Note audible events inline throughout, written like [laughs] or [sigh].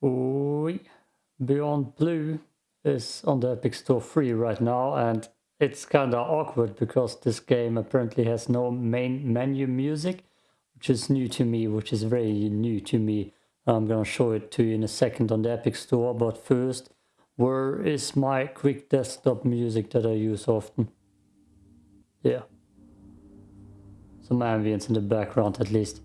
Oui. Beyond Blue is on the Epic Store free right now and it's kind of awkward because this game apparently has no main menu music, which is new to me, which is very new to me. I'm gonna show it to you in a second on the Epic Store, but first, where is my quick desktop music that I use often? Yeah. Some ambience in the background at least,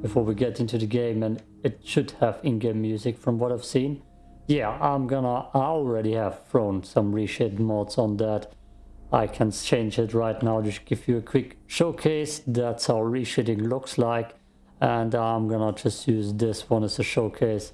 before we get into the game and it should have in-game music from what I've seen. Yeah, I'm gonna, I already have thrown some reshade mods on that. I can change it right now, just give you a quick showcase. That's how reshading looks like. And I'm gonna just use this one as a showcase.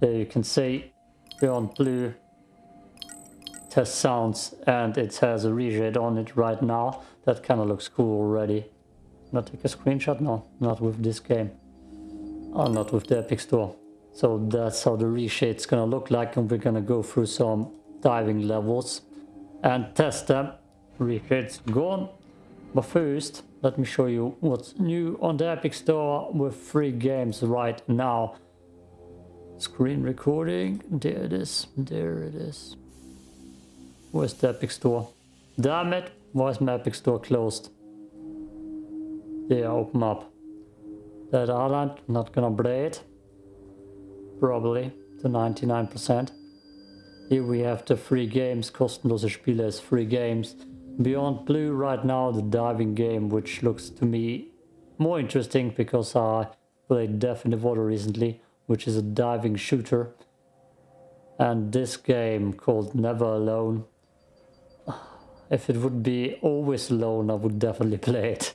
There you can see Beyond Blue test sounds and it has a reshade on it right now. That kind of looks cool already. Not take a screenshot? No, not with this game. Oh, not with the Epic Store. So that's how the reshade's gonna look like and we're gonna go through some diving levels and test them. Reshade's gone. But first, let me show you what's new on the Epic Store with free games right now. Screen recording, there it is, there it is. Where's the Epic Store? Damn it, why is my Epic Store closed? There, open up. That island, not gonna play it. Probably, to 99%. Here we have the free games, kostenlose Spiele as free games. Beyond Blue right now, the diving game, which looks to me more interesting because I played Death in the Water recently, which is a diving shooter. And this game called Never Alone. [sighs] If it would be always alone, I would definitely [laughs] play it.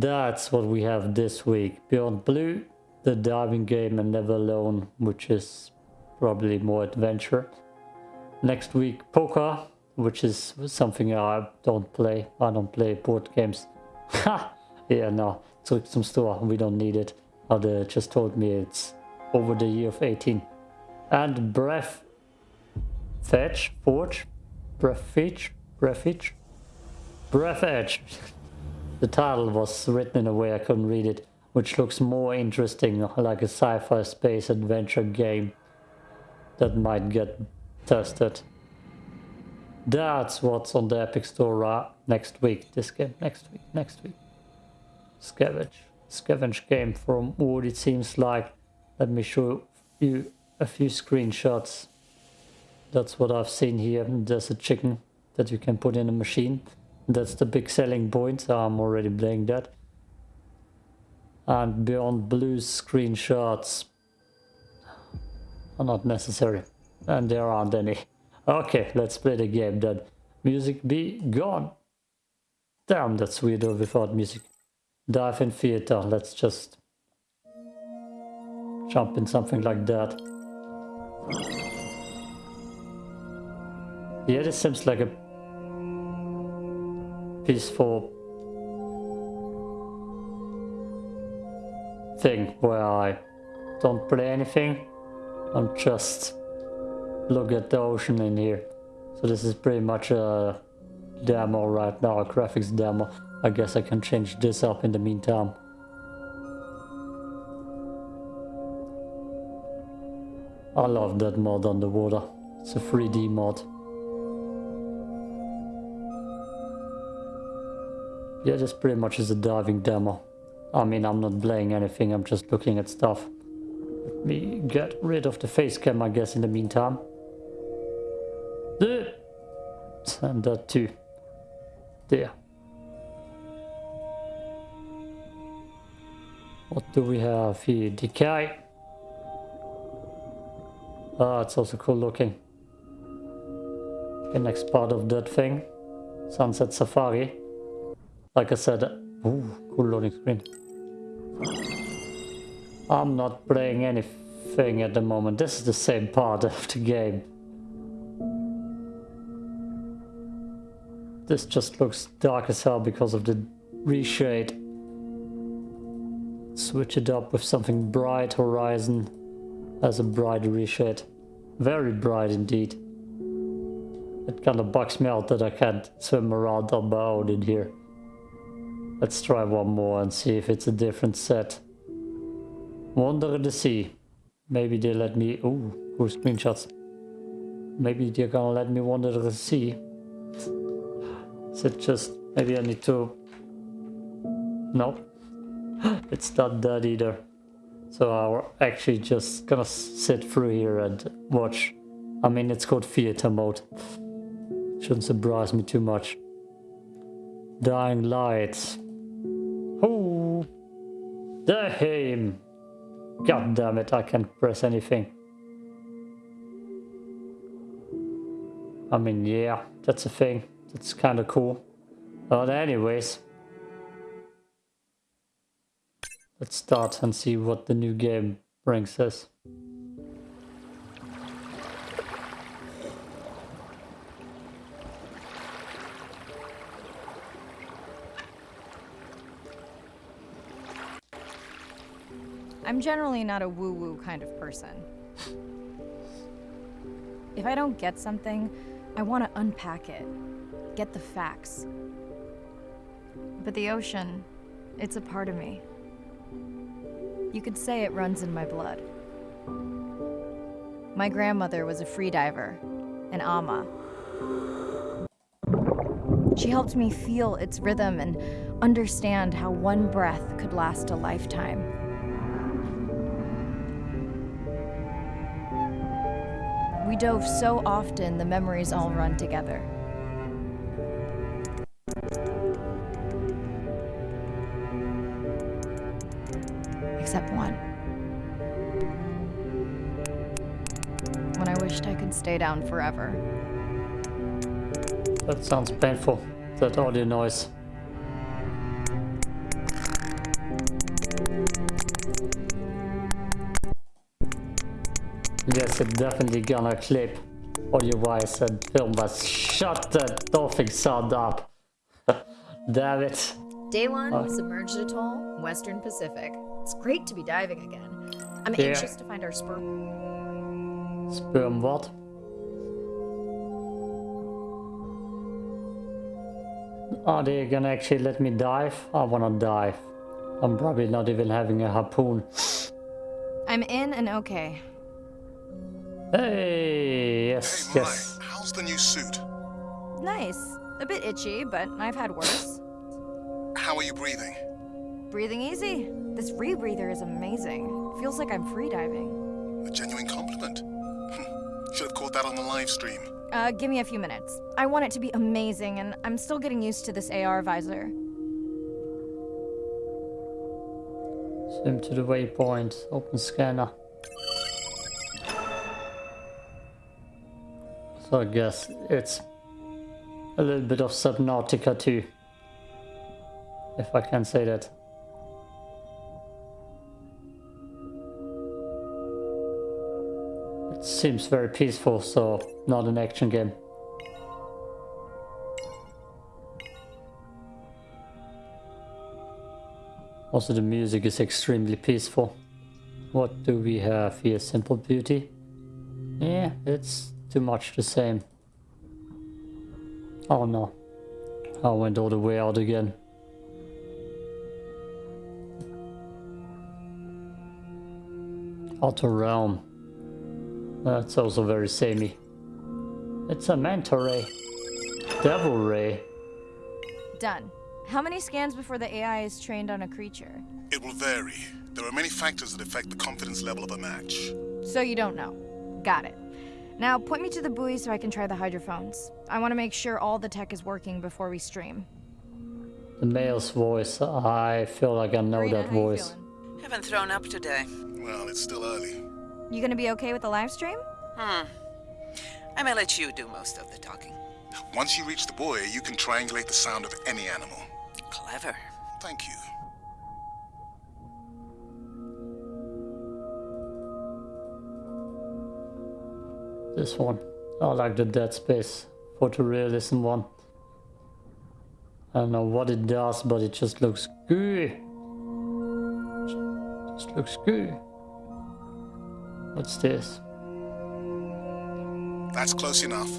That's what we have this week. Beyond Blue, the diving game and Never Alone, which is probably more adventure. Next week, Poker, which is something I don't play. I don't play board games. [laughs] Yeah, no, took some store. We don't need it. Other just told me it's over the year of 18. And Breath Fetch, Forge, Breath Fetch, Breath Fetch, Breathedge. [laughs] the title was written in a way I couldn't read it, which looks more interesting, like a sci-fi space adventure game that might get tested. That's what's on the Epic Store uh, next week. This game next week, next week. Scavenge. Scavenge game from what it seems like. Let me show you a few screenshots. That's what I've seen here. There's a chicken that you can put in a machine. That's the big selling point. so I'm already playing that. And Beyond Blue screenshots are not necessary. And there aren't any. Okay, let's play the game then. Music be gone. Damn, that's weird without music. Dive in theater, let's just jump in something like that. Yeah, this seems like a peaceful thing where I don't play anything. I'm just look at the ocean in here. So this is pretty much a demo right now, a graphics demo. I guess I can change this up in the meantime. I love that mod on the water. It's a 3D mod. Yeah, this pretty much is a diving demo. I mean, I'm not playing anything, I'm just looking at stuff. Let me get rid of the face cam, I guess, in the meantime. And that too. There. What do we have here? Decay. Ah, it's also cool looking. The next part of that thing. Sunset Safari. Like I said, ooh, cool loading screen. I'm not playing anything at the moment. This is the same part of the game. This just looks dark as hell because of the reshade. Switch it up with something bright horizon as a bright reshade. Very bright indeed. It kind of bugs me out that I can't swim around on my own in here. Let's try one more and see if it's a different set. Wonder the Sea. Maybe they let me... Ooh, cool screenshots. Maybe they're gonna let me wander the sea. Is it just... Maybe I need to... No. [gasps] it's not that either. So I'm actually just gonna sit through here and watch. I mean, it's called theater mode. Shouldn't surprise me too much. Dying lights. Oh, damn! Er God damn it! I can't press anything. I mean, yeah, that's a thing. That's kind of cool. But anyways, let's start and see what the new game brings us. I'm generally not a woo-woo kind of person. If I don't get something, I want to unpack it, get the facts. But the ocean, it's a part of me. You could say it runs in my blood. My grandmother was a freediver, an ama. She helped me feel its rhythm and understand how one breath could last a lifetime. We dove so often, the memories all run together. Except one. When I wished I could stay down forever. That sounds painful, that audio noise. Yes, it definitely gonna clip audio-wise and film, but shut that dolphin sound up. [laughs] Damn it. Day one, uh, submerged atoll, Western Pacific. It's great to be diving again. I'm yeah. anxious to find our sperm. Sperm what? Are they gonna actually let me dive? I wanna dive. I'm probably not even having a harpoon. I'm in and okay. Hey, yes, hey, yes. How's the new suit? Nice. A bit itchy, but I've had worse. How are you breathing? Breathing easy. This rebreather is amazing. Feels like I'm freediving. A genuine compliment. Should have caught that on the live stream. Uh, give me a few minutes. I want it to be amazing, and I'm still getting used to this AR visor. Swim to the waypoint. Open scanner. So I guess it's a little bit of Subnautica too. If I can say that. It seems very peaceful, so not an action game. Also the music is extremely peaceful. What do we have here? Simple Beauty? Yeah, it's too much the same. Oh no. I went all the way out again. Outer Realm. That's also very samey. It's a Manta Ray. Devil Ray. Done. How many scans before the AI is trained on a creature? It will vary. There are many factors that affect the confidence level of a match. So you don't know. Got it. Now, point me to the buoy so I can try the hydrophones. I want to make sure all the tech is working before we stream. The male's voice, I feel like I know Marina, that voice. Haven't thrown up today. Well, it's still early. You gonna be okay with the live stream? Hmm. I may let you do most of the talking. Once you reach the buoy, you can triangulate the sound of any animal. Clever. Thank you. This one. I like the Dead Space photorealism one. I don't know what it does, but it just looks good. Just looks good. What's this? That's close enough.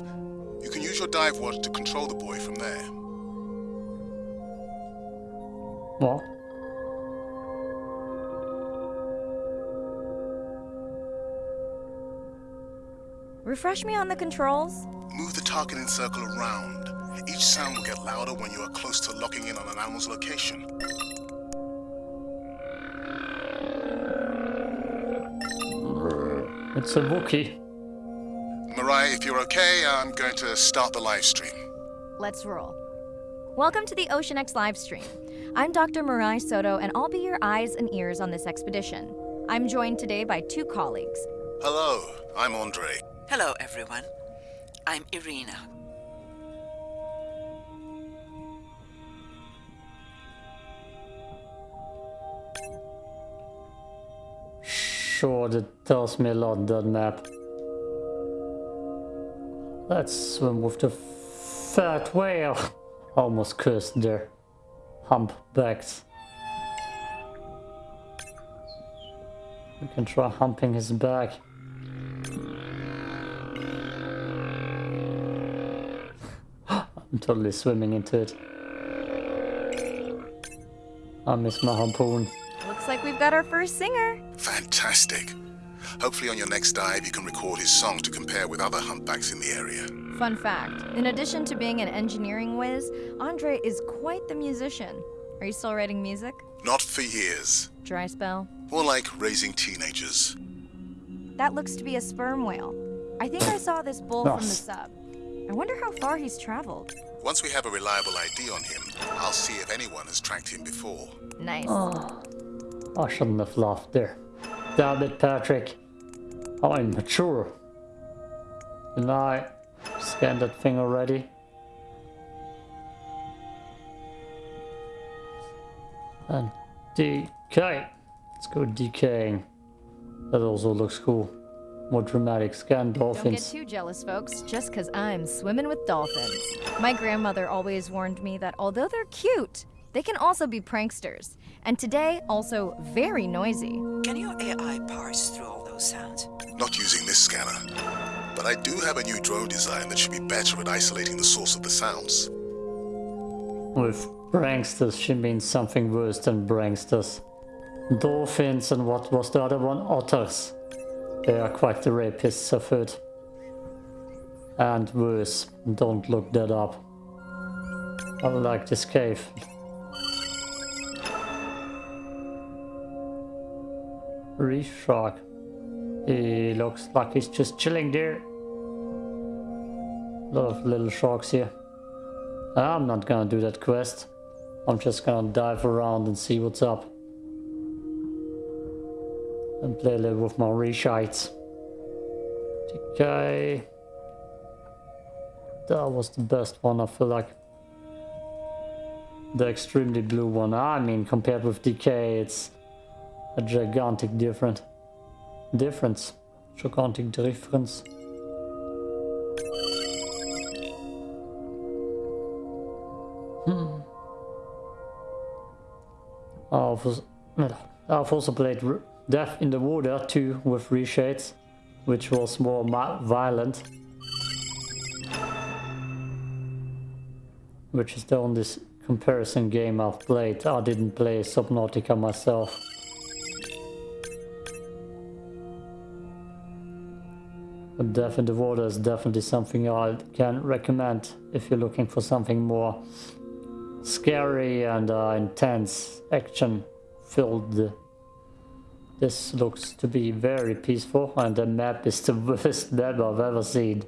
You can use your dive watch to control the buoy from there. What? Refresh me on the controls? Move the targeting circle around. Each sound will get louder when you are close to locking in on an animal's location. It's a Wookiee. Mirai, if you're okay, I'm going to start the live stream. Let's roll. Welcome to the Ocean X live stream. I'm Dr. Mirai Soto, and I'll be your eyes and ears on this expedition. I'm joined today by two colleagues. Hello, I'm Andre. Hello, everyone. I'm Irina. Sure, that tells me a lot, that map. Let's swim with the fat whale. Almost cursed there. Humpbacks. We can try humping his back. I'm totally swimming into it. I miss my harpoon. Looks like we've got our first singer. Fantastic. Hopefully on your next dive you can record his song to compare with other humpbacks in the area. Fun fact in addition to being an engineering whiz, Andre is quite the musician. Are you still writing music? Not for years. Dry spell? More like raising teenagers. That looks to be a sperm whale. I think I saw this bull from the sub. I wonder how far he's traveled. Once we have a reliable ID on him, I'll see if anyone has tracked him before. Nice. Oh, I shouldn't have laughed there. Damn it, Patrick. I'm mature. Can I scan that thing already? And DK. Let's go DKing. That also looks cool. More dramatic. Scan Don't get too jealous, folks, just because I'm swimming with dolphins. My grandmother always warned me that although they're cute, they can also be pranksters. And today, also very noisy. Can your AI parse through all those sounds? Not using this scanner. But I do have a new drone design that should be better at isolating the source of the sounds. With pranksters, she means something worse than pranksters. Dolphins and what was the other one? Otters. They are quite the rapists, I've heard. And worse. Don't look that up. I like this cave. Reef shark. He looks like he's just chilling there. A lot of little sharks here. I'm not gonna do that quest. I'm just gonna dive around and see what's up. And play a little with my reshites. Okay. That was the best one, I feel like. The extremely blue one. I mean, compared with DK, it's a gigantic different difference. Gigantic difference. Hmm. I've also, I've also played Death in the Water 2 with reshades, which was more violent. Which is the only comparison game I've played. I didn't play Subnautica myself. But Death in the Water is definitely something I can recommend if you're looking for something more scary and uh, intense action filled. This looks to be very peaceful and the map is the [laughs] worst map I've ever seen.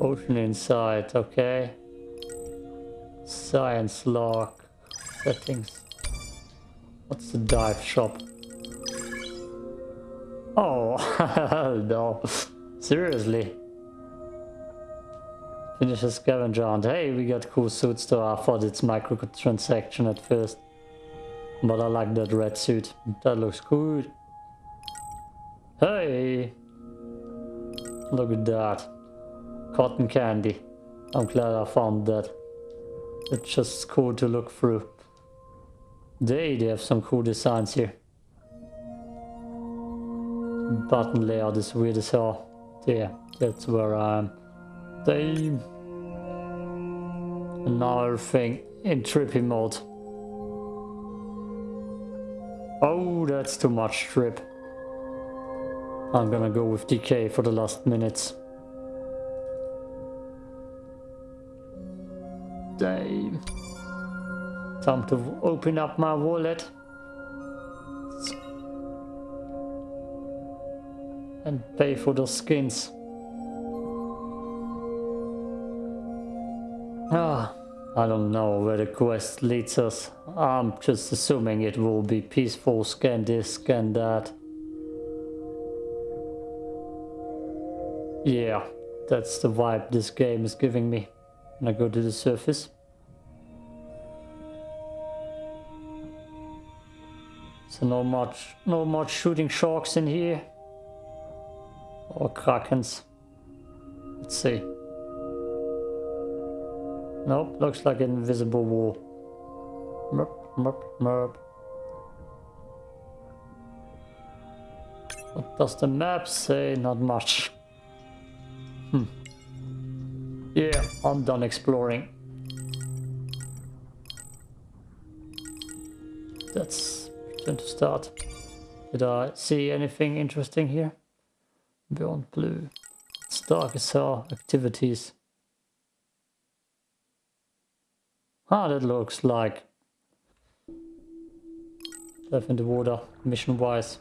Ocean inside, okay. Science log. Settings. What's the dive shop? Oh, [laughs] no. Seriously. Finish a scavenger hunt. Hey, we got cool suits though. I thought it's microtransaction at first. But I like that red suit. That looks good. Hey! Look at that. Cotton candy. I'm glad I found that. It's just cool to look through. They, they have some cool designs here. Button layout is weird as hell. There, that's where I am. They... Another thing in trippy mode. Oh, that's too much strip. I'm gonna go with DK for the last minutes. Dave. Time to open up my wallet. And pay for the skins. Ah. I don't know where the quest leads us. I'm just assuming it will be peaceful, scan this, scan that. Yeah, that's the vibe this game is giving me. When I go to the surface. So no much, no much shooting sharks in here. Or krakens. Let's see. Nope, looks like an invisible wall. Merp, merp, merp. What does the map say? Not much. Hmm. Yeah, I'm done exploring. That's time to start. Did I see anything interesting here? Beyond blue. It's dark as hell. Activities. Ah, that looks like Dive in the water, mission-wise.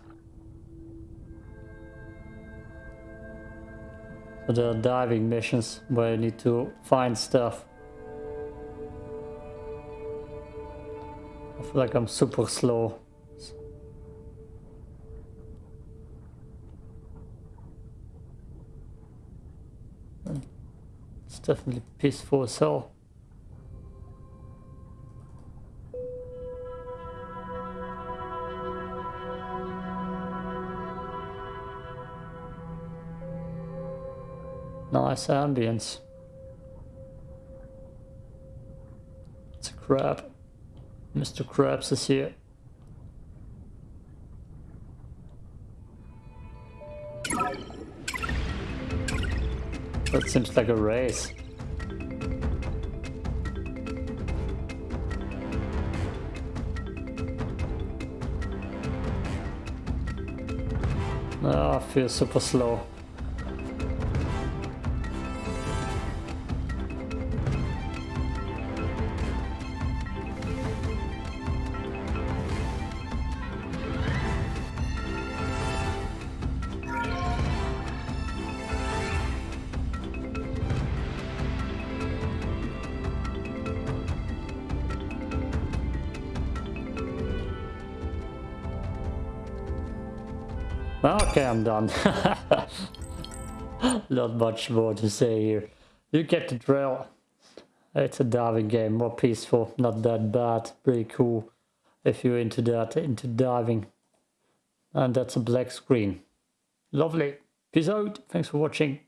So there are diving missions where you need to find stuff. I feel like I'm super slow. It's definitely peaceful as hell. Ambience. It's a crab. Mr. Krabs is here. That seems like a race. Ah, I feel super slow. Okay, I'm done. [laughs] Not much more to say here. You get the drill. It's a diving game, more peaceful, not that bad, pretty cool if you're into that, into diving. And that's a black screen. Lovely. Peace out. Thanks for watching.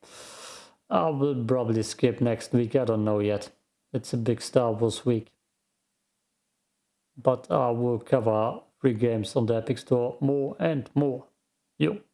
I will probably skip next week, I don't know yet. It's a big Star Wars week. But I will cover free games on the Epic Store more and more. Yo.